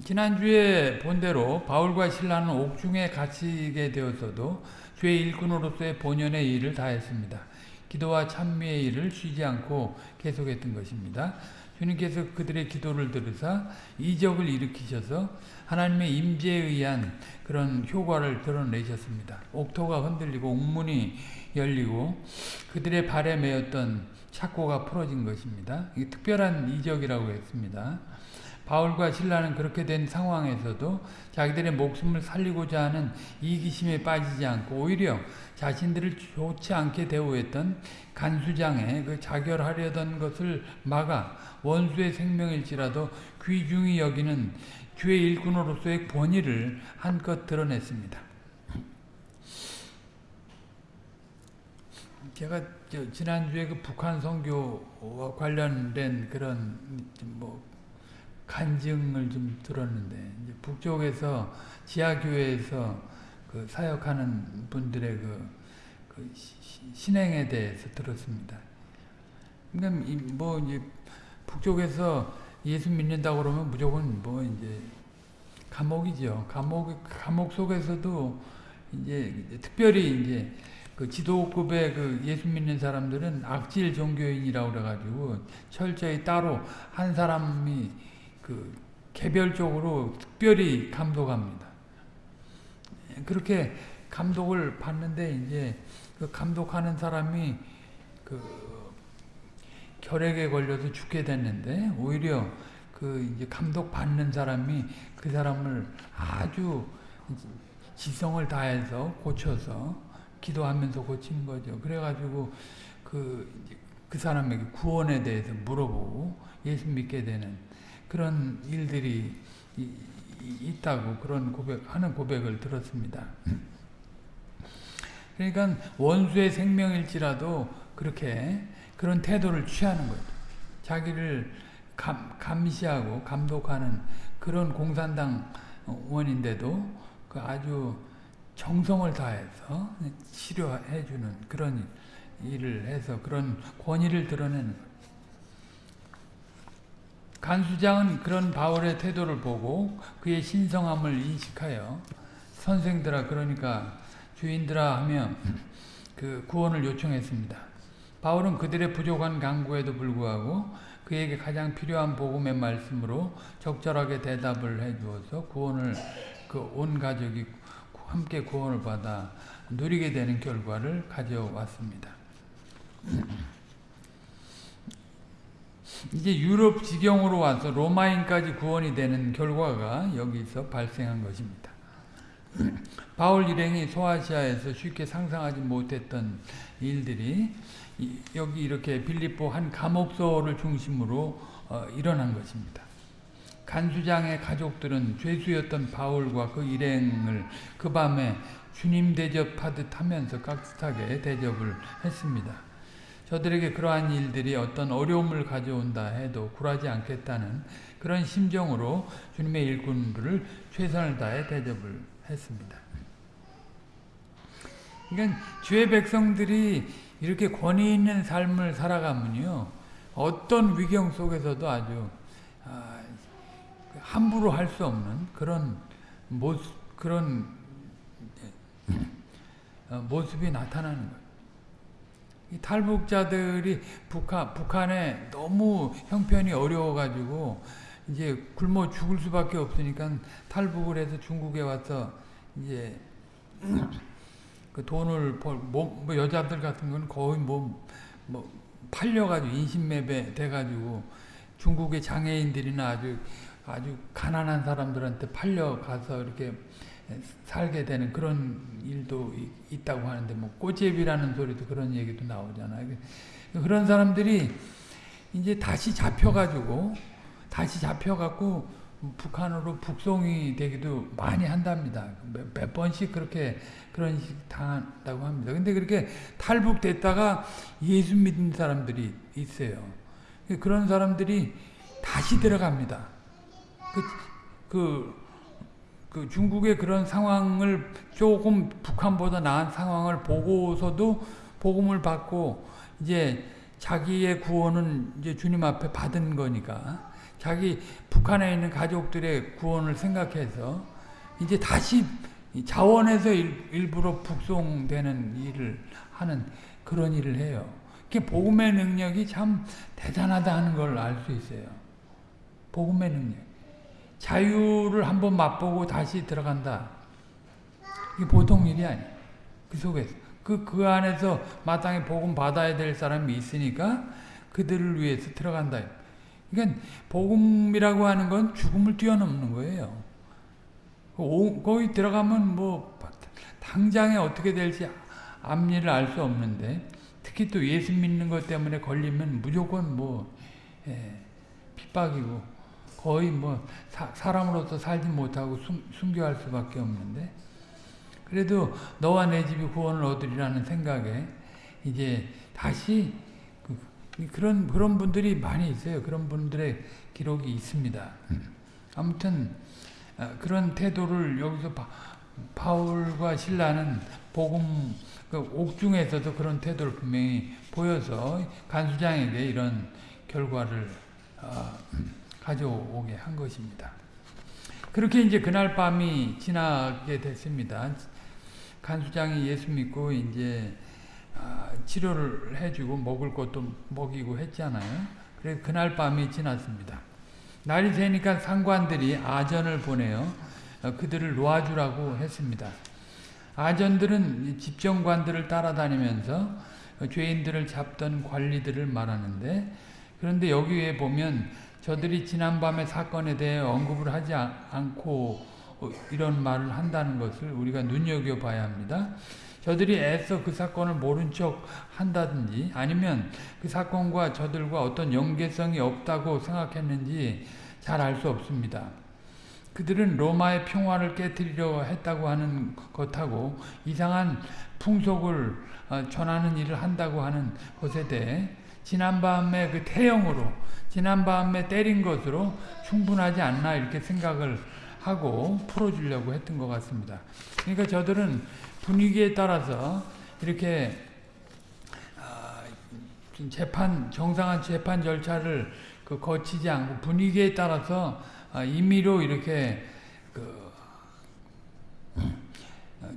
지난주에 본대로 바울과 신라는 옥중에 갇히게 되었어도 주의 일꾼으로서의 본연의 일을 다했습니다. 기도와 찬미의 일을 쉬지 않고 계속했던 것입니다. 주님께서 그들의 기도를 들으사 이적을 일으키셔서 하나님의 임재에 의한 그런 효과를 드러내셨습니다. 옥토가 흔들리고 옥문이 열리고 그들의 발에 매였던 착고가 풀어진 것입니다. 특별한 이적이라고 했습니다. 바울과 신라는 그렇게 된 상황에서도 자기들의 목숨을 살리고자 하는 이기심에 빠지지 않고 오히려 자신들을 좋지 않게 대우했던 간수장에 그 자결하려던 것을 막아 원수의 생명일지라도 귀중히 여기는 주의 일꾼으로서의 권위를 한껏 드러냈습니다. 제가 지난주에 그 북한 선교와 관련된 그런 뭐 간증을 좀 들었는데 북쪽에서 지하교회에서 그 사역하는 분들의 그, 그 신행에 대해서 들었습니다. 그러니까 뭐 이제 북쪽에서 예수 믿는다 그러면 무조건 뭐 이제 감옥이죠. 감옥 감옥 속에서도 이제 특별히 이제 그 지도급의 그 예수 믿는 사람들은 악질 종교인이라고 그래가지고 철저히 따로 한 사람이 그 개별적으로 특별히 감독합니다. 그렇게 감독을 받는데 이제 그 감독하는 사람이 그 결핵에 걸려서 죽게 됐는데 오히려 그 이제 감독 받는 사람이 그 사람을 아주 지성을 다해서 고쳐서 기도하면서 고치는 거죠. 그래가지고 그, 그 사람에게 구원에 대해서 물어보고 예수 믿게 되는 그런 일들이 있다고 그런 고백, 하는 고백을 들었습니다. 그러니까 원수의 생명일지라도 그렇게 그런 태도를 취하는 거죠. 자기를 감, 감시하고 감독하는 그런 공산당 원인데도 그 아주 정성을 다해서 치료해주는 그런 일을 해서 그런 권위를 드러내는 간수장은 그런 바울의 태도를 보고 그의 신성함을 인식하여 선생들아 그러니까 주인들아 하며 그 구원을 요청했습니다. 바울은 그들의 부족한 강구에도 불구하고 그에게 가장 필요한 복음의 말씀으로 적절하게 대답을 해 주어서 구원을 그 온 가족이 함께 구원을 받아 누리게 되는 결과를 가져왔습니다. 이제 유럽 지경으로 와서 로마인까지 구원이 되는 결과가 여기서 발생한 것입니다. 바울 일행이 소아시아에서 쉽게 상상하지 못했던 일들이 여기 이렇게 빌립보 한 감옥소를 중심으로 어, 일어난 것입니다. 간수장의 가족들은 죄수였던 바울과 그 일행을 그 밤에 주님 대접하듯 하면서 깍듯하게 대접을 했습니다. 저들에게 그러한 일들이 어떤 어려움을 가져온다 해도 굴하지 않겠다는 그런 심정으로 주님의 일꾼들을 최선을 다해 대접을 했습니다. 그러니까 주의 백성들이 이렇게 권위 있는 삶을 살아가면요 어떤 위경 속에서도 아주 아, 함부로 할 수 없는 그런 모습 그런 어, 모습이 나타나는 거예요. 이 탈북자들이 북한, 북한에 너무 형편이 어려워가지고 이제 굶어 죽을 수밖에 없으니까 탈북을 해서 중국에 와서 이제 그 돈을 벌, 뭐, 뭐 여자들 같은 건 거의 뭐, 뭐 팔려가지고 인신매매 돼가지고 중국의 장애인들이나 아주 아주 가난한 사람들한테 팔려가서 이렇게 살게 되는 그런 일도 있다고 하는데 뭐 꼬제비라는 소리도 그런 얘기도 나오잖아요. 그런 사람들이 이제 다시 잡혀가지고 다시 잡혀갖고 북한으로 북송이 되기도 많이 한답니다. 몇, 몇 번씩 그렇게 그런 식 당한다고 합니다. 근데 그렇게 탈북됐다가 예수 믿는 사람들이 있어요. 그런 사람들이 다시 들어갑니다. 그, 그, 그 중국의 그런 상황을 조금 북한보다 나은 상황을 보고서도 복음을 받고 이제 자기의 구원은 이제 주님 앞에 받은 거니까 자기 북한에 있는 가족들의 구원을 생각해서 이제 다시 자원에서 일, 부러 북송되는 일을 하는 그런 일을 해요. 복음의 능력이 참 대단하다 하는 걸 알 수 있어요. 복음의 능력. 자유를 한번 맛보고 다시 들어간다. 이게 보통 일이 아니에요. 그 속에서. 그, 그 안에서 마땅히 복음 받아야 될 사람이 있으니까 그들을 위해서 들어간다. 그러니까 복음이라고 하는 건 죽음을 뛰어넘는 거예요. 거기 들어가면 뭐 당장에 어떻게 될지 앞일을 알 수 없는데 특히 또 예수 믿는 것 때문에 걸리면 무조건 뭐 예, 핍박이고 거의 뭐 사, 람으로서 살지 못하고 숨, 숨겨할 수밖에 없는데 그래도 너와 내 집이 구원을 얻으리라는 생각에 이제 다시 그, 그런 그런 분들이 많이 있어요. 그런 분들의 기록이 있습니다. 아무튼 아, 그런 태도를 여기서 바, 바울과 신라는 복음 그 옥중에서도 그런 태도를 분명히 보여서 간수장에게 이런 결과를 어, 가져오게 한 것입니다. 그렇게 이제 그날 밤이 지나게 됐습니다. 간수장이 예수 믿고 이제 어, 치료를 해주고 먹을 것도 먹이고 했잖아요. 그래서 그날 밤이 지났습니다. 날이 새니까 상관들이 아전을 보내어 어, 그들을 놓아주라고 했습니다. 아전들은 집정관들을 따라다니면서 죄인들을 잡던 관리들을 말하는데 그런데 여기에 보면 저들이 지난밤의 사건에 대해 언급을 하지 않고 이런 말을 한다는 것을 우리가 눈여겨봐야 합니다. 저들이 애써 그 사건을 모른 척 한다든지 아니면 그 사건과 저들과 어떤 연계성이 없다고 생각했는지 잘 알 수 없습니다. 그들은 로마의 평화를 깨뜨리려 했다고 하는 것하고 이상한 풍속을 어, 전하는 일을 한다고 하는 것에 대해 지난밤에 그 태형으로 지난밤에 때린 것으로 충분하지 않나 이렇게 생각을 하고 풀어주려고 했던 것 같습니다. 그러니까 저들은 분위기에 따라서 이렇게 어, 재판 정상한 재판 절차를 그 거치지 않고 분위기에 따라서 아, 임의로 이렇게 그 어,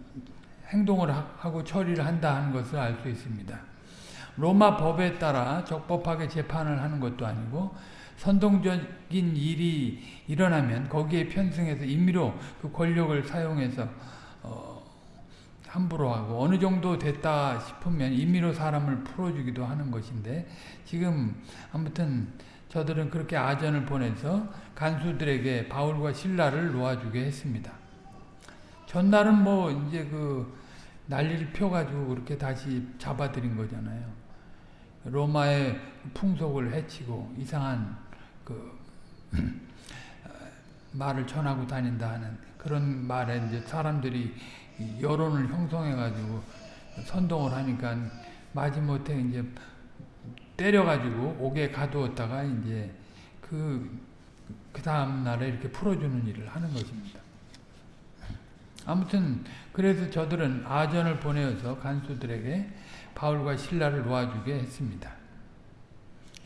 행동을 하고 처리를 한다 하는 것을 알 수 있습니다. 로마 법에 따라 적법하게 재판을 하는 것도 아니고 선동적인 일이 일어나면 거기에 편승해서 임의로 그 권력을 사용해서 어, 함부로 하고 어느 정도 됐다 싶으면 임의로 사람을 풀어주기도 하는 것인데 지금 아무튼 저들은 그렇게 아전을 보내서 간수들에게 바울과 신라를 놓아주게 했습니다. 전날은 뭐 이제 그 난리를 펴가지고 그렇게 다시 잡아들인 거잖아요. 로마의 풍속을 해치고 이상한 그 말을 전하고 다닌다 하는 그런 말에 이제 사람들이 여론을 형성해가지고 선동을 하니까 마지못해 이제 때려가지고 옥에 가두었다가 이제 그, 그 다음날에 이렇게 풀어주는 일을 하는 것입니다. 아무튼, 그래서 저들은 아전을 보내어서 간수들에게 바울과 신라를 놓아주게 했습니다.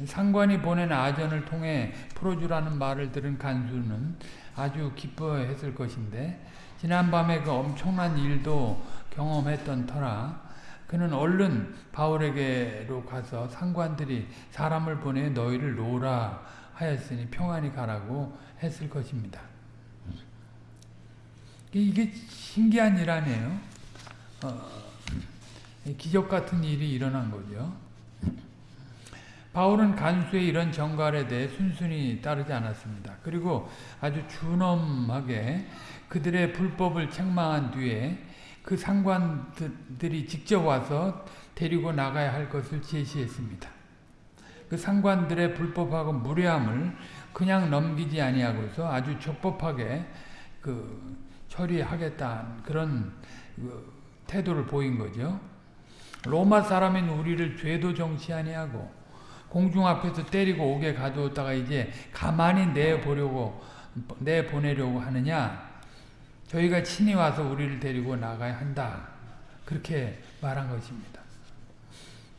상관이 보낸 아전을 통해 풀어주라는 말을 들은 간수는 아주 기뻐했을 것인데, 지난밤에 그 엄청난 일도 경험했던 터라 그는 얼른 바울에게로 가서 상관들이 사람을 보내 너희를 놓으라 하였으니 평안히 가라고 했을 것입니다. 이게 신기한 일 아니에요? 어, 기적 같은 일이 일어난 거죠. 바울은 간수의 이런 정갈에 대해 순순히 따르지 않았습니다. 그리고 아주 준엄하게 그들의 불법을 책망한 뒤에 그 상관들이 직접 와서 데리고 나가야 할 것을 제시했습니다. 그 상관들의 불법하고 무례함을 그냥 넘기지 아니하고서 아주 적법하게 그 처리하겠다 그런 그 태도를 보인 거죠. 로마 사람인 우리를 죄도 정치 아니하고 공중 앞에서 때리고 옥에 가두었다가 이제 가만히 내보려고 내보내려고 하느냐 저희가 친히 와서 우리를 데리고 나가야 한다. 그렇게 말한 것입니다.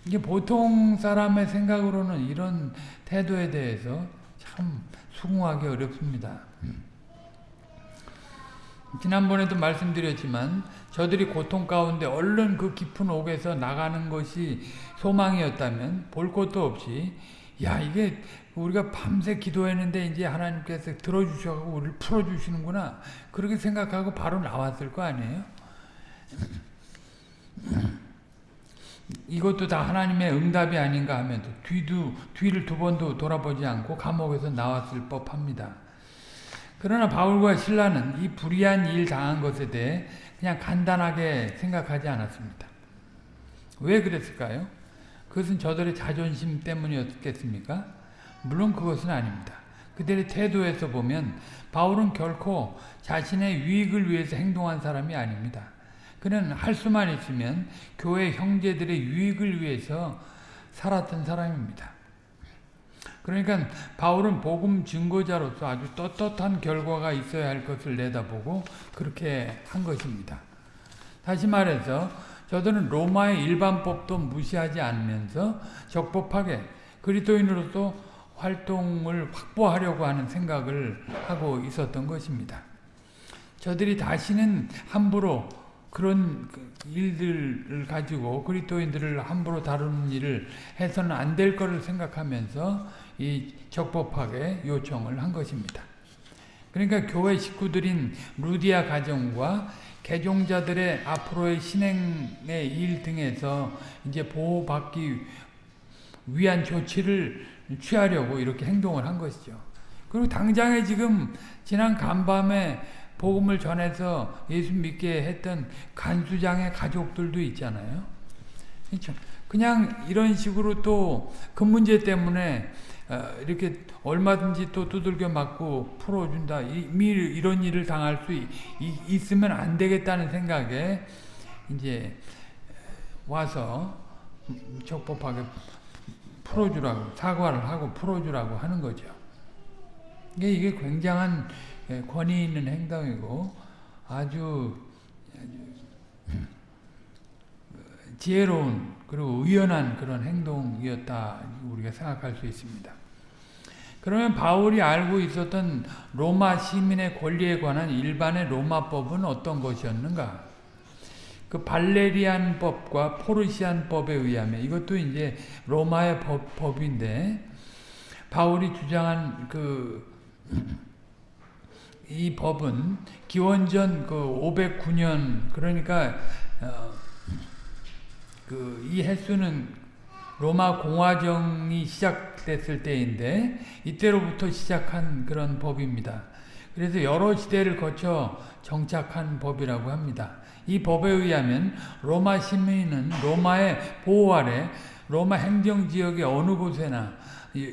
이게 보통 사람의 생각으로는 이런 태도에 대해서 참 수긍하기 어렵습니다. 지난번에도 말씀드렸지만 저들이 고통 가운데 얼른 그 깊은 옥에서 나가는 것이 소망이었다면 볼 것도 없이 야 이게 우리가 밤새 기도했는데 이제 하나님께서 들어주셔서 우리를 풀어주시는구나 그렇게 생각하고 바로 나왔을 거 아니에요? 이것도 다 하나님의 응답이 아닌가 하면서 뒤도 뒤를 두 번도 돌아보지 않고 감옥에서 나왔을 법합니다. 그러나 바울과 신라는 이 불의한 일 당한 것에 대해 그냥 간단하게 생각하지 않았습니다. 왜 그랬을까요? 그것은 저들의 자존심 때문이었겠습니까? 물론 그것은 아닙니다. 그들의 태도에서 보면 바울은 결코 자신의 유익을 위해서 행동한 사람이 아닙니다. 그는 할 수만 있으면 교회 형제들의 유익을 위해서 살았던 사람입니다. 그러니까 바울은 복음 증거자로서 아주 떳떳한 결과가 있어야 할 것을 내다보고 그렇게 한 것입니다. 다시 말해서 저들은 로마의 일반법도 무시하지 않으면서 적법하게 그리스도인으로서 활동을 확보하려고 하는 생각을 하고 있었던 것입니다. 저들이 다시는 함부로 그런 일들을 가지고 그리스도인들을 함부로 다루는 일을 해서는 안 될 것을 생각하면서 이 적법하게 요청을 한 것입니다. 그러니까 교회 식구들인 루디아 가정과 개종자들의 앞으로의 신행의 일 등에서 이제 보호받기 위한 조치를 취하려고 이렇게 행동을 한 것이죠. 그리고 당장에 지금 지난 간밤에 복음을 전해서 예수 믿게 했던 간수장의 가족들도 있잖아요. 그렇죠? 그냥 이런 식으로 또 그 문제 때문에 이렇게 얼마든지 또 두들겨 맞고 풀어준다. 이미 이런 일을 당할 수 있으면 안 되겠다는 생각에 이제 와서 적법하게 풀어주라고 사과를 하고 풀어주라고 하는 거죠. 이게 굉장한 권위 있는 행동이고 아주 지혜로운 그리고 의연한 그런 행동이었다 우리가 생각할 수 있습니다. 그러면 바울이 알고 있었던 로마 시민의 권리에 관한 일반의 로마법은 어떤 것이었는가? 그 발레리안 법과 포르시안 법에 의하면 이것도 이제 로마의 법, 법인데 바울이 주장한 그 이 법은 기원전 그 509년 그러니까 어, 그이 횟수는 로마 공화정이 시작 됐을 때인데 이때로부터 시작한 그런 법입니다. 그래서 여러 시대를 거쳐 정착한 법이라고 합니다. 이 법에 의하면 로마 시민은 로마의 보호 아래 로마 행정지역의 어느 곳에나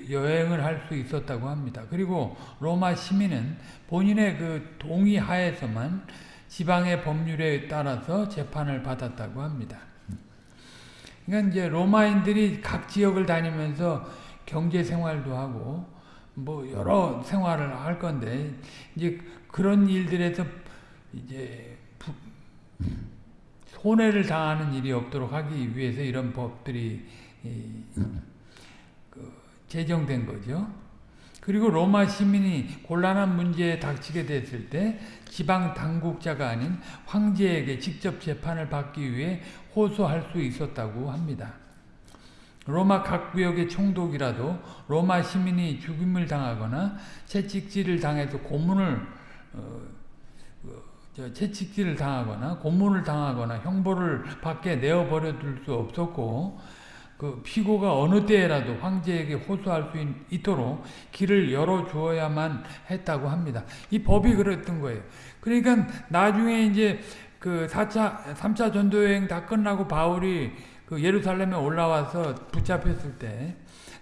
여행을 할 수 있었다고 합니다. 그리고 로마 시민은 본인의 그 동의 하에서만 지방의 법률에 따라서 재판을 받았다고 합니다. 그러니까 이제 로마인들이 각 지역을 다니면서 경제 생활도 하고 뭐 여러 생활을 할 건데 이제 그런 일들에서 이제 손해를 당하는 일이 없도록 하기 위해서 이런 법들이 제정된 거죠. 그리고 로마 시민이 곤란한 문제에 닥치게 됐을 때 지방 당국자가 아닌 황제에게 직접 재판을 받기 위해 호소할 수 있었다고 합니다. 로마 각 구역의 총독이라도 로마 시민이 죽임을 당하거나 채찍질을 당해서 고문을 어, 어, 채찍질을 당하거나 고문을 당하거나 형벌을 받게 내어 버려 둘 수 없었고 그 피고가 어느 때라도 황제에게 호소할 수 있도록 길을 열어 주어야만 했다고 합니다. 이 법이 그랬던 거예요. 그러니까 나중에 이제 그 4차, 3차 전도 여행 다 끝나고 바울이 그 예루살렘에 올라와서 붙잡혔을 때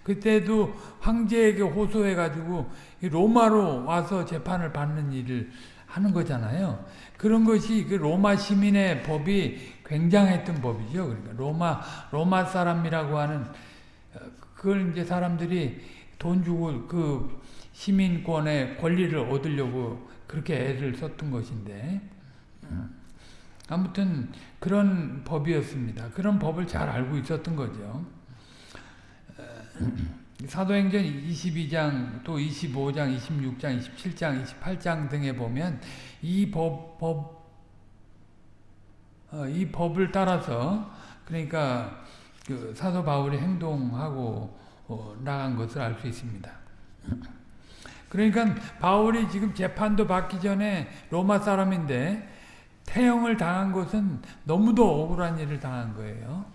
그때도 황제에게 호소해가지고 로마로 와서 재판을 받는 일을 하는 거잖아요. 그런 것이 그 로마 시민의 법이 굉장했던 법이죠. 그러니까 로마 로마 사람이라고 하는 어, 그걸 이제 사람들이 돈 주고 그 시민권의 권리를 얻으려고 그렇게 애를 썼던 것인데 음. 아무튼 그런 법이었습니다. 그런 법을 잘 알고 있었던 거죠. 어, 사도행전 22장 또 25장, 26장, 27장, 28장 등에 보면 이 법, 법, 어, 이 법을 따라서 그러니까 그 사도 바울이 행동하고 어, 나간 것을 알 수 있습니다. 그러니까 바울이 지금 재판도 받기 전에 로마 사람인데 태형을 당한 것은 너무도 억울한 일을 당한 거예요.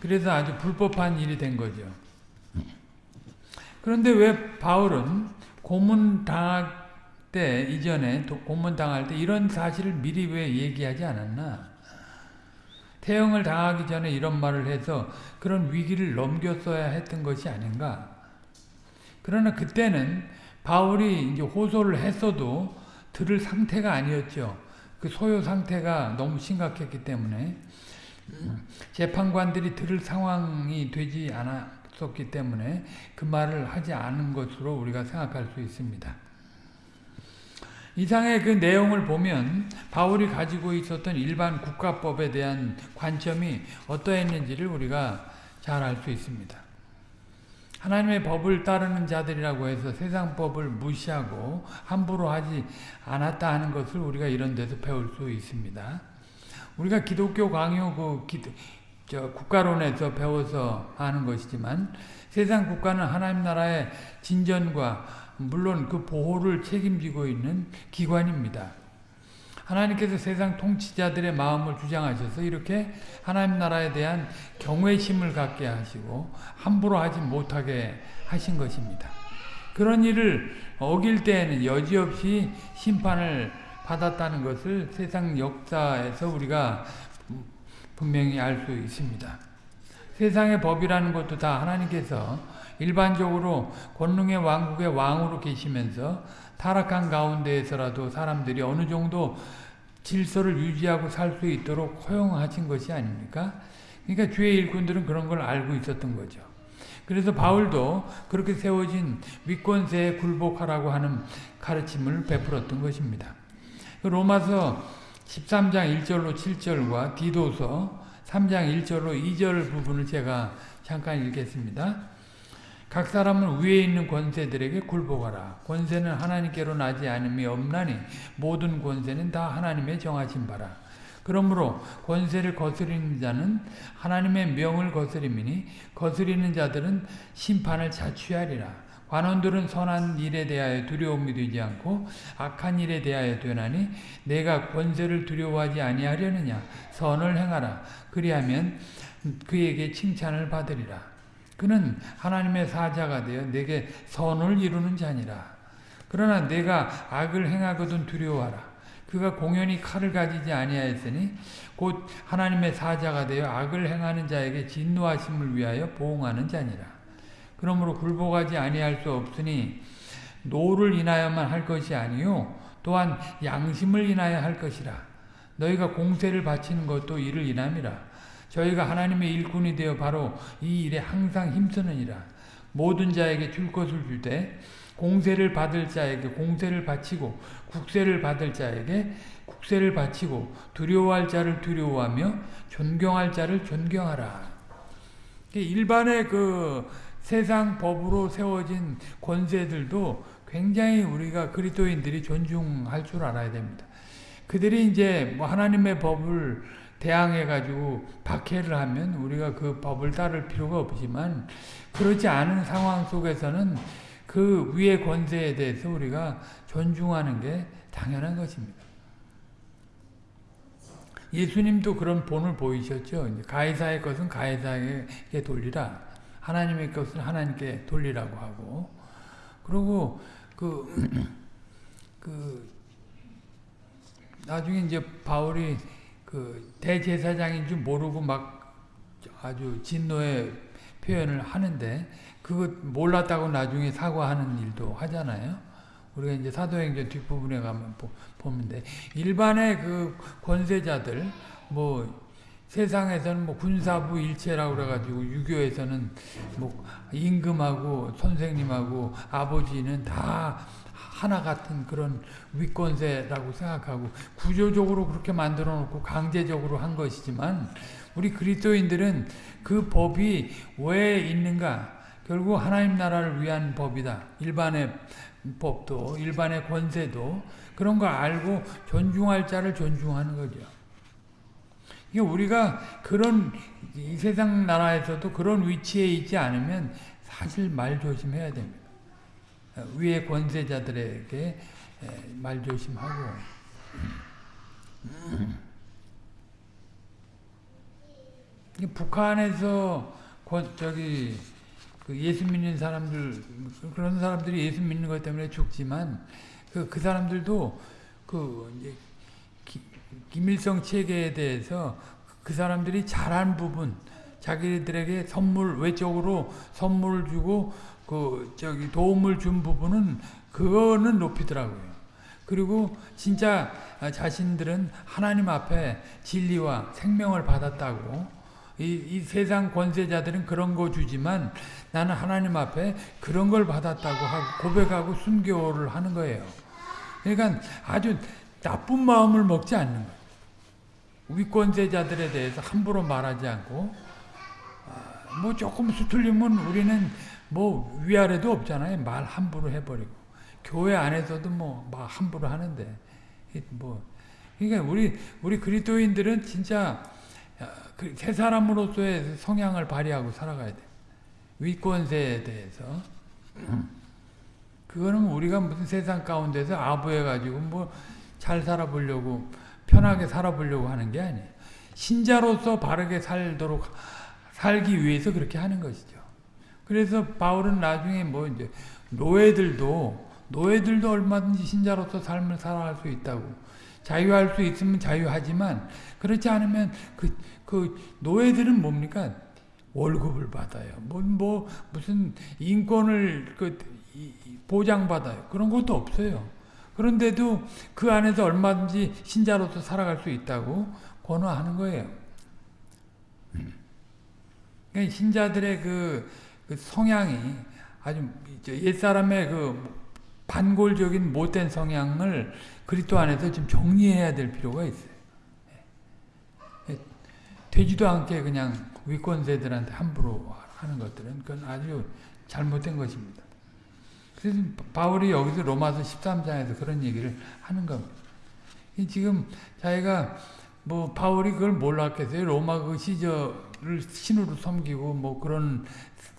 그래서 아주 불법한 일이 된 거죠. 그런데 왜 바울은 고문 당할 때 이전에 고문 당할 때 이런 사실을 미리 왜 얘기하지 않았나? 태형을 당하기 전에 이런 말을 해서 그런 위기를 넘겼어야 했던 것이 아닌가? 그러나 그때는 바울이 이제 호소를 했어도 들을 상태가 아니었죠. 그 소요 상태가 너무 심각했기 때문에 재판관들이 들을 상황이 되지 않았었기 때문에 그 말을 하지 않은 것으로 우리가 생각할 수 있습니다. 이상의 그 내용을 보면 바울이 가지고 있었던 일반 국가법에 대한 관점이 어떠했는지를 우리가 잘 알 수 있습니다. 하나님의 법을 따르는 자들이라고 해서 세상 법을 무시하고 함부로 하지 않았다 하는 것을 우리가 이런 데서 배울 수 있습니다. 우리가 기독교 강요 그 기도, 저 국가론에서 배워서 아는 것이지만 세상 국가는 하나님 나라의 진전과 물론 그 보호를 책임지고 있는 기관입니다. 하나님께서 세상 통치자들의 마음을 주장하셔서 이렇게 하나님 나라에 대한 경외심을 갖게 하시고 함부로 하지 못하게 하신 것입니다. 그런 일을 어길 때에는 여지없이 심판을 받았다는 것을 세상 역사에서 우리가 분명히 알 수 있습니다. 세상의 법이라는 것도 다 하나님께서 일반적으로 권능의 왕국의 왕으로 계시면서 타락한 가운데에서라도 사람들이 어느 정도 질서를 유지하고 살 수 있도록 허용하신 것이 아닙니까? 그러니까 주의 일꾼들은 그런 걸 알고 있었던 거죠. 그래서 바울도 그렇게 세워진 위권세에 굴복하라고 하는 가르침을 베풀었던 것입니다. 그 로마서 13장 1절로 7절과 디도서 3장 1절로 2절 부분을 제가 잠깐 읽겠습니다. 각 사람은 위에 있는 권세들에게 굴복하라. 권세는 하나님께로 나지 않음이 없나니 모든 권세는 다 하나님의 정하신 바라. 그러므로 권세를 거스리는 자는 하나님의 명을 거스림이니 거스리는 자들은 심판을 자취하리라. 관원들은 선한 일에 대하여 두려움이 되지 않고 악한 일에 대하여 되나니 내가 권세를 두려워하지 아니하려느냐 선을 행하라 그리하면 그에게 칭찬을 받으리라 그는 하나님의 사자가 되어 네게 선을 이루는 자니라. 그러나 네가 악을 행하거든 두려워하라. 그가 공연히 칼을 가지지 아니하였으니 곧 하나님의 사자가 되어 악을 행하는 자에게 진노하심을 위하여 보응하는 자니라. 그러므로 굴복하지 아니할 수 없으니 노를 인하여만 할 것이 아니요 또한 양심을 인하여 할 것이라. 너희가 공세를 바치는 것도 이를 인함이라. 저희가 하나님의 일꾼이 되어 바로 이 일에 항상 힘쓰느니라. 모든 자에게 줄 것을 줄 때 공세를 받을 자에게 공세를 바치고 국세를 받을 자에게 국세를 바치고 두려워할 자를 두려워하며 존경할 자를 존경하라. 일반의 그 세상 법으로 세워진 권세들도 굉장히 우리가 그리스도인들이 존중할 줄 알아야 됩니다. 그들이 이제 뭐 하나님의 법을 대항해가지고 박해를 하면 우리가 그 법을 따를 필요가 없지만 그렇지 않은 상황 속에서는 그 위의 권세에 대해서 우리가 존중하는 게 당연한 것입니다. 예수님도 그런 본을 보이셨죠. 가해사의 것은 가해사에게 돌리라. 하나님의 것은 하나님께 돌리라고 하고. 그리고 그, 그, 나중에 이제 바울이 그 대제사장인 줄 모르고 막 아주 진노의 표현을 하는데 그거 몰랐다고 나중에 사과하는 일도 하잖아요. 우리가 이제 사도행전 뒷부분에 가면 보면 돼. 일반의 그 권세자들 뭐 세상에서는 뭐 군사부 일체라고 그래가지고 유교에서는 뭐 임금하고 선생님하고 아버지는 다 하나 같은 그런 위권세라고 생각하고 구조적으로 그렇게 만들어 놓고 강제적으로 한 것이지만 우리 그리스도인들은 그 법이 왜 있는가 결국 하나님 나라를 위한 법이다. 일반의 법도 일반의 권세도 그런 걸 알고 존중할 자를 존중하는 거죠. 이게 우리가 그런 이 세상 나라에서도 그런 위치에 있지 않으면 사실 말 조심해야 됩니다. 위의 권세자들에게 말 조심하고. 북한에서 저기 그 예수 믿는 사람들 그런 사람들이 예수 믿는 것 때문에 죽지만 그, 그 사람들도 그 이제 기, 김일성 체계에 대해서 그 사람들이 잘한 부분 자기들에게 선물 외적으로 선물을 주고 그 저기 도움을 준 부분은 그거는 높이더라고요. 그리고 진짜 자신들은 하나님 앞에 진리와 생명을 받았다고 이, 이 세상 권세자들은 그런 거 주지만 나는 하나님 앞에 그런 걸 받았다고 하고 고백하고 순교를 하는 거예요. 그러니까 아주 나쁜 마음을 먹지 않는 거예요. 위권세자들에 대해서 함부로 말하지 않고 아, 뭐 조금 수틀리면 우리는 뭐 위아래도 없잖아요. 말 함부로 해버리고 교회 안에서도 뭐 막 함부로 하는데 뭐 그러니까 우리 우리 그리스도인들은 진짜 그새 사람으로서의 성향을 발휘하고 살아가야 돼. 위권세에 대해서. 그거는 우리가 무슨 세상 가운데서 아부해가지고 뭐 잘 살아보려고 편하게 살아보려고 하는 게 아니에요. 신자로서 바르게 살도록 살기 위해서 그렇게 하는 것이죠. 그래서 바울은 나중에 뭐 이제 노예들도 노예들도 얼마든지 신자로서 삶을 살아갈 수 있다고 자유할 수 있으면 자유하지만 그렇지 않으면 그, 그 노예들은 뭡니까? 월급을 받아요. 뭐, 뭐 무슨 인권을 그 보장받아요. 그런 것도 없어요. 그런데도 그 안에서 얼마든지 신자로서 살아갈 수 있다고 권하는 거예요. 그러니까 신자들의 그, 그 성향이 아주 옛사람의 그 반골적인 못된 성향을 그리스도 안에서 좀 정리해야 될 필요가 있어요. 예. 되지도 않게 그냥 위권세들한테 함부로 하는 것들은 그건 아주 잘못된 것입니다. 그래서 바울이 여기서 로마서 13장에서 그런 얘기를 하는 겁니다. 지금 자기가 뭐 바울이 그걸 몰랐겠어요. 로마 그 시절 을 신으로 섬기고 뭐 그런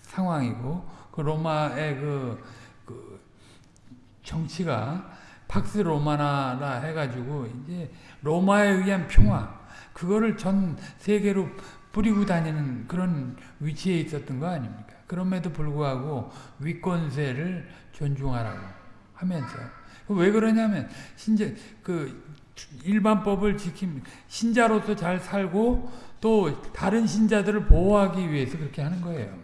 상황이고 그 로마의 그, 그 정치가 팍스 로마나라 해가지고 이제 로마에 의한 평화 그거를 전 세계로 뿌리고 다니는 그런 위치에 있었던 거 아닙니까? 그럼에도 불구하고 위권세를 존중하라고 하면서 왜 그러냐면 신자 그 일반법을 지킴 신자로서 잘 살고 또 다른 신자들을 보호하기 위해서 그렇게 하는 거예요.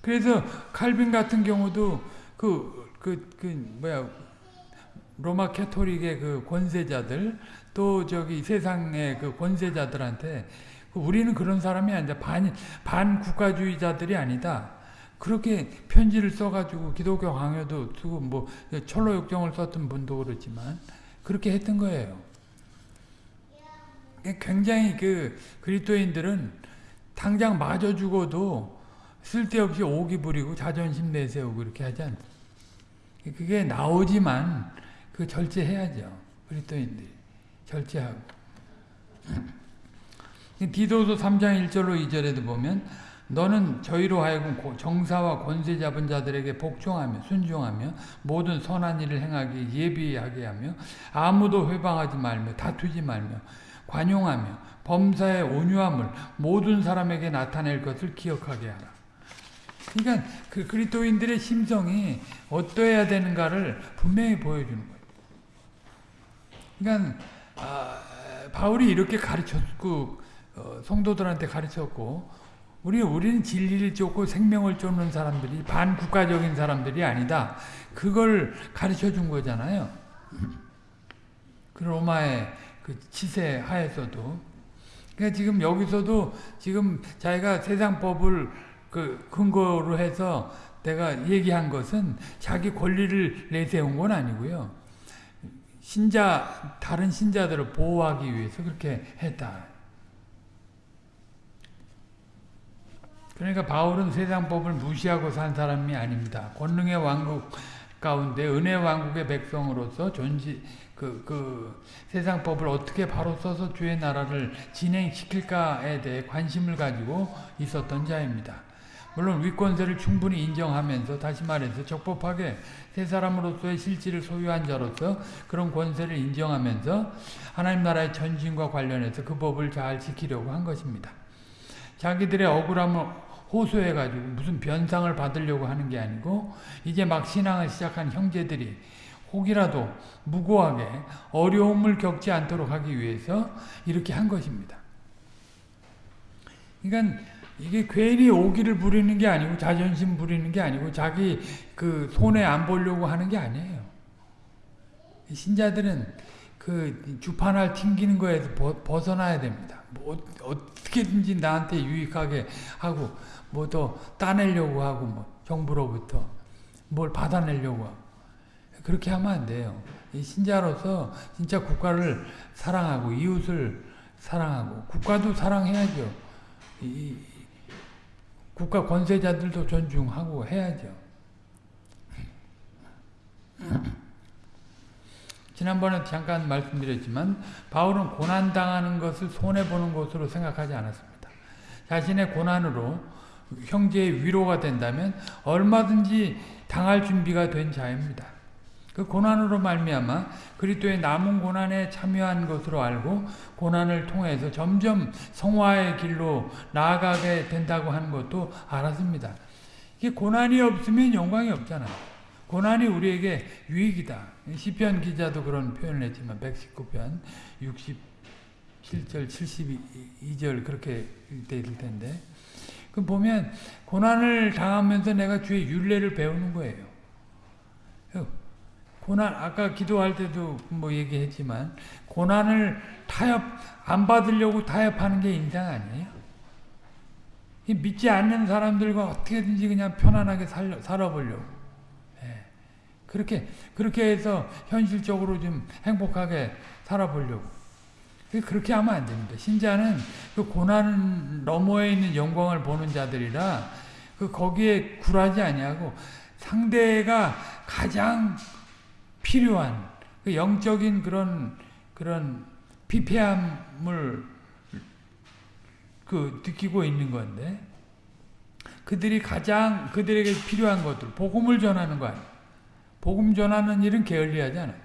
그래서 칼빈 같은 경우도 그, 그, 그, 뭐야, 로마 캐토릭의 그 권세자들, 또 저기 세상의 그 권세자들한테 그 우리는 그런 사람이 아니다. 반, 반국가주의자들이 아니다. 그렇게 편지를 써가지고 기독교 강요도 쓰고 뭐 철로 역정을 썼던 분도 그렇지만 그렇게 했던 거예요. 굉장히 그 그리스도인들은 당장 맞아 죽어도 쓸데없이 오기 부리고 자존심 내세우고 그렇게 하지 않습니다. 그게 나오지만 그 절제해야죠. 그리스도인들이 절제하고. 디도서 3장 1절로 2절에도 보면 너는 저희로 하여금 정사와 권세 잡은 자들에게 복종하며 순종하며 모든 선한 일을 행하기 예비하게 하며 아무도 회방하지 말며 다투지 말며 관용하며 범사의 온유함을 모든 사람에게 나타낼 것을 기억하게 하라. 그러니까 그 그리스도인들의 심성이 어떠해야 되는가를 분명히 보여주는 거예요. 그러니까 아, 바울이 이렇게 가르쳤고 어, 성도들한테 가르쳤고 우리 우리는 진리를 쫓고 생명을 쫓는 사람들이 반국가적인 사람들이 아니다. 그걸 가르쳐 준 거잖아요. 그 로마의 그 치세 하에서도 그러니까 지금 여기서도 지금 자기가 세상 법을 그 근거로 해서 내가 얘기한 것은 자기 권리를 내세운 건 아니고요. 신자 다른 신자들을 보호하기 위해서 그렇게 했다. 그러니까 바울은 세상 법을 무시하고 산 사람이 아닙니다. 권능의 왕국 가운데 은혜 왕국의 백성으로서 존지 그, 그 세상 법을 어떻게 바로 써서 주의 나라를 진행시킬까에 대해 관심을 가지고 있었던 자입니다. 물론 위권세를 충분히 인정하면서 다시 말해서 적법하게 세 사람으로서의 실질을 소유한 자로서 그런 권세를 인정하면서 하나님 나라의 전진과 관련해서 그 법을 잘 지키려고 한 것입니다. 자기들의 억울함을 호소해가지고 무슨 변상을 받으려고 하는 게 아니고 이제 막 신앙을 시작한 형제들이 혹이라도 무고하게 어려움을 겪지 않도록 하기 위해서 이렇게 한 것입니다. 그러니까 이게 괜히 오기를 부리는 게 아니고 자존심 부리는 게 아니고 자기 그 손해 안 보려고 하는 게 아니에요. 신자들은 그 주판을 튕기는 거에서 벗어나야 됩니다. 뭐 어떻게든지 나한테 유익하게 하고 뭐 더 따내려고 하고 뭐 정부로부터 뭘 받아내려고 하고 그렇게 하면 안 돼요. 신자로서 진짜 국가를 사랑하고 이웃을 사랑하고 국가도 사랑해야죠. 이, 국가 권세자들도 존중하고 해야죠. 지난번에 잠깐 말씀드렸지만 바울은 고난당하는 것을 손해보는 것으로 생각하지 않았습니다. 자신의 고난으로 형제의 위로가 된다면 얼마든지 당할 준비가 된 자입니다. 그 고난으로 말미암아 그리스도의 남은 고난에 참여한 것으로 알고 고난을 통해서 점점 성화의 길로 나아가게 된다고 하는 것도 알았습니다. 이게 고난이 없으면 영광이 없잖아요. 고난이 우리에게 유익이다. 시편 기자도 그런 표현을 했지만 119편 67절 72절 그렇게 돼 있을 텐데 그 보면 고난을 당하면서 내가 주의 윤례를 배우는 거예요. 고난 아까 기도할 때도 뭐 얘기했지만 고난을 타협 안 받으려고 타협하는 게 인생 아니에요. 믿지 않는 사람들과 어떻게든지 그냥 편안하게 살려, 살아보려고. 예. 그렇게 그렇게 해서 현실적으로 좀 행복하게 살아보려고. 그렇게 하면 안 됩니다. 신자는 그 고난 너머에 있는 영광을 보는 자들이라 그 거기에 굴하지 아니하고 상대가 가장 필요한 그 영적인 그런 그런 피폐함을 그 느끼고 있는 건데 그들이 가장 그들에게 필요한 것들 복음을 전하는 거 아니에요. 복음 전하는 일은 게을리하지 않아요.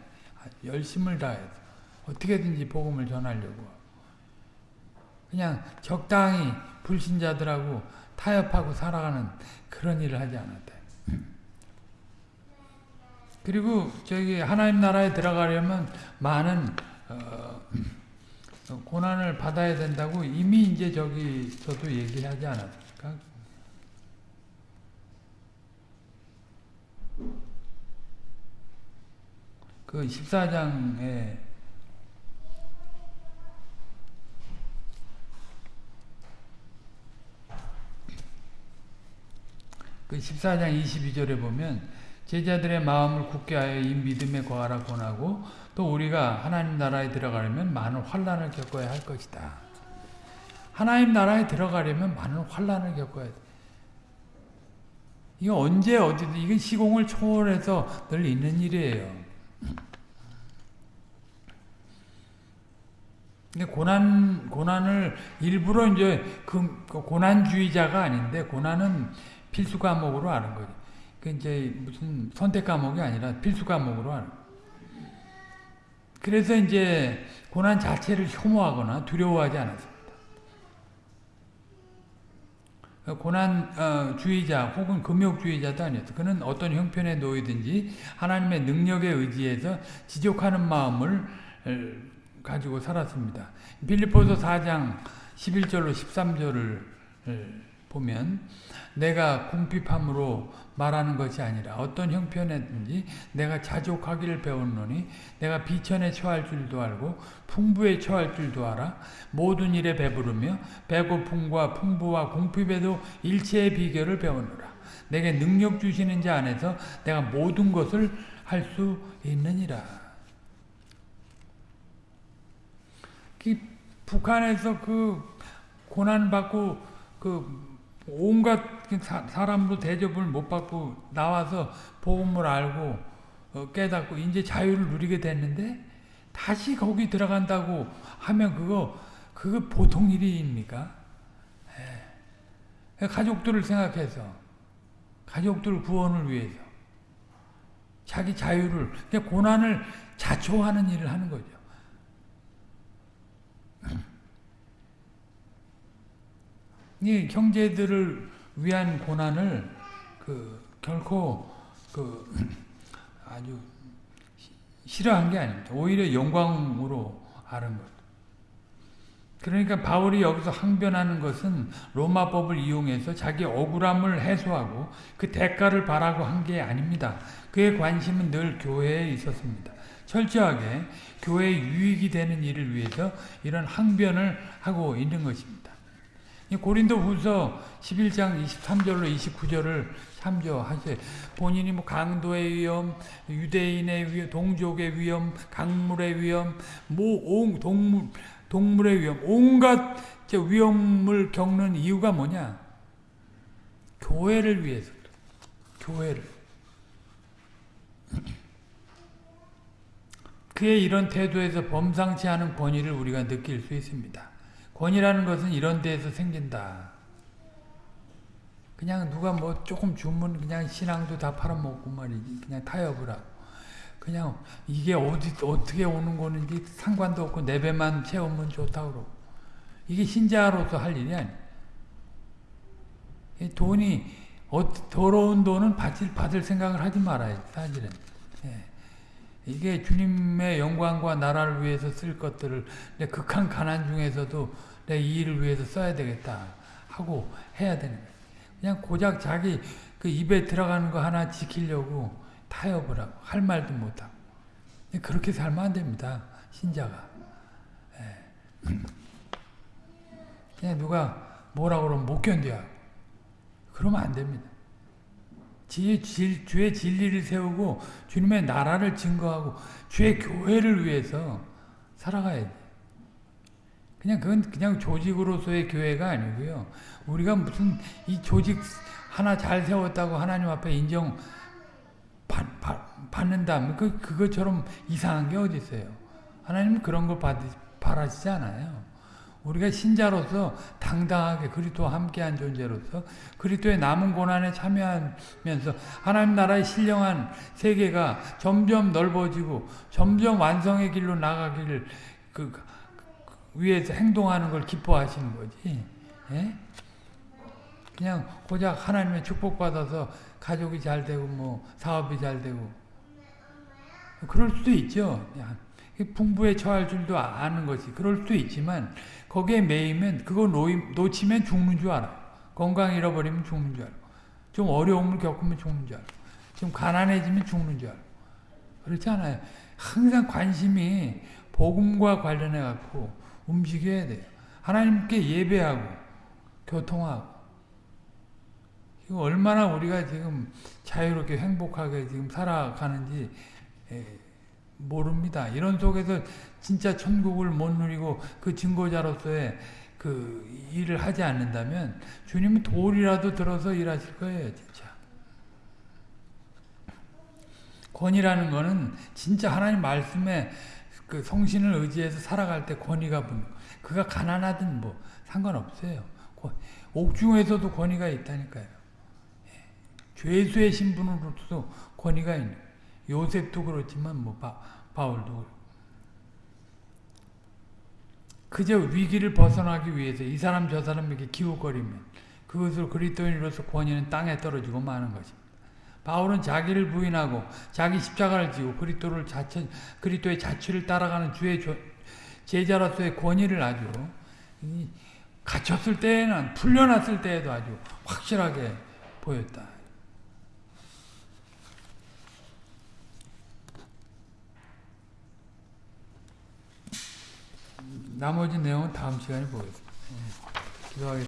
열심을 다해서 어떻게든지 복음을 전하려고 그냥 적당히 불신자들하고 타협하고 살아가는 그런 일을 하지 않았다. 그리고 저기 하나님 나라에 들어가려면 많은 어, 고난을 받아야 된다고 이미 이제 저기 저도 얘기하지 않았습니까? 그 14장에 그 14장 22절에 보면 제자들의 마음을 굳게 하여 이 믿음에 거하라 권하고 또 우리가 하나님 나라에 들어가려면 많은 환란을 겪어야 할 것이다. 하나님 나라에 들어가려면 많은 환란을 겪어야 돼. 이거 언제 어디든 이건 시공을 초월해서 늘 있는 일이에요. 근데 고난 고난을 일부러 이제 그, 그 고난주의자가 아닌데 고난은 필수 과목으로 아는 거죠. 그 이제 무슨 선택 과목이 아니라 필수 과목으로 하는. 그래서 이제 고난 자체를 혐오하거나 두려워하지 않았습니다. 고난주의자 어, 혹은 금욕주의자도 아니었어. 그는 어떤 형편에 놓이든지 하나님의 능력에 의지해서 지족하는 마음을 가지고 살았습니다. 빌리포서 4장 11절로 13절을 보면 내가 궁핍함으로 말하는 것이 아니라 어떤 형편에든지 내가 자족하기를 배웠노니 내가 비천에 처할 줄도 알고 풍부에 처할 줄도 알아 모든 일에 배부르며 배고픔과 풍부와 궁핍에도 일체의 비결을 배우노라. 내게 능력 주시는 자 안에서 내가 모든 것을 할 수 있느니라. 그 북한에서 그 고난받고 그 온갖 사- 사람도 대접을 못 받고 나와서 복음을 알고 어, 깨닫고 이제 자유를 누리게 됐는데 다시 거기 들어간다고 하면 그거 그거 보통 일입니까? 예. 가족들을 생각해서 가족들 구원을 위해서 자기 자유를 고난을 자초하는 일을 하는 거죠. 이 형제들을 위한 고난을 그 결코 그 아주 시- 싫어한 게 아닙니다. 오히려 영광으로 아는 것. 그러니까 바울이 여기서 항변하는 것은 로마법을 이용해서 자기 억울함을 해소하고 그 대가를 바라고 한 게 아닙니다. 그의 관심은 늘 교회에 있었습니다. 철저하게 교회의 유익이 되는 일을 위해서 이런 항변을 하고 있는 것입니다. 이 고린도 후서 11장 23절로 29절을 참조하세요. 본인이 뭐 강도의 위험, 유대인의 위험, 동족의 위험, 강물의 위험, 뭐온 동물 동물의 위험, 온갖 저 위험을 겪는 이유가 뭐냐? 교회를 위해서. 교회를. 그의 이런 태도에서 범상치 않은 권위를 우리가 느낄 수 있습니다. 권위라는 것은 이런 데에서 생긴다. 그냥 누가 뭐 조금 주면 그냥 신앙도 다 팔아먹고 말이지. 그냥 타협을 하고. 그냥 이게 어디 어떻게 오는 거는지 상관도 없고 내 배만 채우면 좋다고 그러고. 이게 신자로서 할 일이 아니야. 이 돈이 어, 더러운 돈은 받을, 받을 생각을 하지 말아야지 사실은. 예. 이게 주님의 영광과 나라를 위해서 쓸 것들을 내 극한 가난 중에서도 내이 일을 위해서 써야 되겠다 하고 해야 되는 거예요. 그냥 고작 자기 그 입에 들어가는 거 하나 지키려고 타협을 하고 할 말도 못하고 그렇게 살면 안 됩니다. 신자가. 예. 그냥 누가 뭐라 그러면 못 견뎌요. 그러면 안 됩니다. 지의 질, 주의 진리를 세우고 주님의 나라를 증거하고 주의 교회를 위해서 살아가야 돼. 그냥 그건 그냥 조직으로서의 교회가 아니고요. 우리가 무슨 이 조직 하나 잘 세웠다고 하나님 앞에 인정 받, 받, 받는다. 그, 그것처럼 이상한 게 어디 있어요. 하나님은 그런 걸 받, 바라시지 않아요. 우리가 신자로서 당당하게 그리스도와 함께한 존재로서 그리스도의 남은 고난에 참여하면서 하나님 나라의 신령한 세계가 점점 넓어지고 점점 완성의 길로 나가기를 그, 그 위해서 행동하는 걸 기뻐하시는 거지. 예? 그냥 고작 하나님의 축복 받아서 가족이 잘 되고 뭐 사업이 잘 되고 그럴 수도 있죠. 풍부에 처할 줄도 아는 것이 그럴 수도 있지만 거기에 매이면 그거 놓치면 죽는 줄 알아. 건강 잃어버리면 죽는 줄 알아. 좀 어려움을 겪으면 죽는 줄 알아. 좀 가난해지면 죽는 줄 알아. 그렇지 않아요. 항상 관심이 복음과 관련해 갖고 움직여야 돼요. 하나님께 예배하고 교통하고 얼마나 우리가 지금 자유롭게 행복하게 지금 살아가는지 모릅니다. 이런 속에서 진짜 천국을 못 누리고 그 증거자로서의 그 일을 하지 않는다면 주님은 돌이라도 들어서 일하실 거예요, 진짜. 권위라는 거는 진짜 하나님 말씀에 그 성신을 의지해서 살아갈 때 권위가 붙는 그가 가난하든 뭐 상관없어요. 옥중에서도 권위가 있다니까요. 죄수의 신분으로도 권위가 있는 요셉도 그렇지만 뭐 바, 바울도. 그저 위기를 벗어나기 위해서 이 사람 저 사람에게 기웃거리면 그것으로 그리스도인으로서 권위는 땅에 떨어지고 마는 것입니다. 바울은 자기를 부인하고 자기 십자가를 지고 그리스도를 자체 그리스도의 자취를 따라가는 주의 제자로서의 권위를 아주 갇혔을 때에는 풀려났을 때에도 아주 확실하게 보였다. 나머지 내용은 다음 시간에 보겠습니다. 기도하겠습니다.